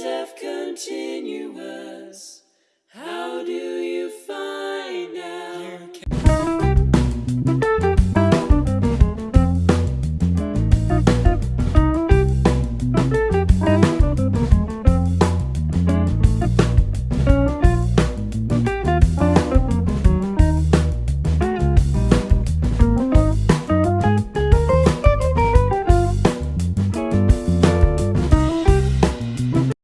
of continue